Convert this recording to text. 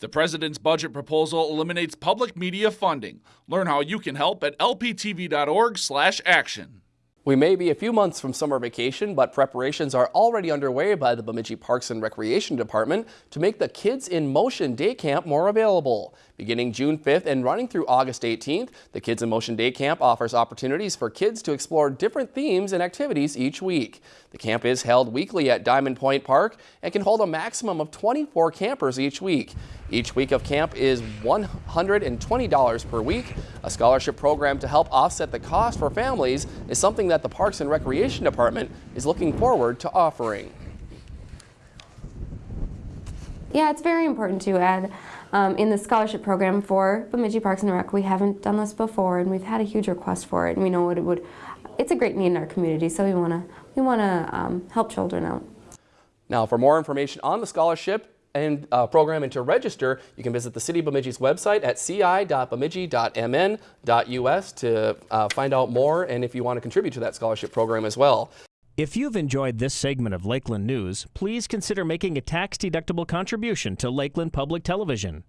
The president's budget proposal eliminates public media funding. Learn how you can help at lptv.org/action. We may be a few months from summer vacation, but preparations are already underway by the Bemidji Parks and Recreation Department to make the Kids in Motion Day Camp more available. Beginning June 5th and running through August 18th, the Kids in Motion Day Camp offers opportunities for kids to explore different themes and activities each week. The camp is held weekly at Diamond Point Park and can hold a maximum of 24 campers each week. Each week of camp is $120 per week. A scholarship program to help offset the cost for families is something that the Parks and Recreation Department is looking forward to offering. Yeah, it's very important to add um, in the scholarship program for Bemidji Parks and Rec. We haven't done this before, and we've had a huge request for it. And we know what it would. It's a great need in our community, so we want to we want to um, help children out. Now, for more information on the scholarship and uh, program and to register, you can visit the City of Bemidji's website at ci.bemidji.mn.us to uh, find out more and if you want to contribute to that scholarship program as well. If you've enjoyed this segment of Lakeland News, please consider making a tax-deductible contribution to Lakeland Public Television.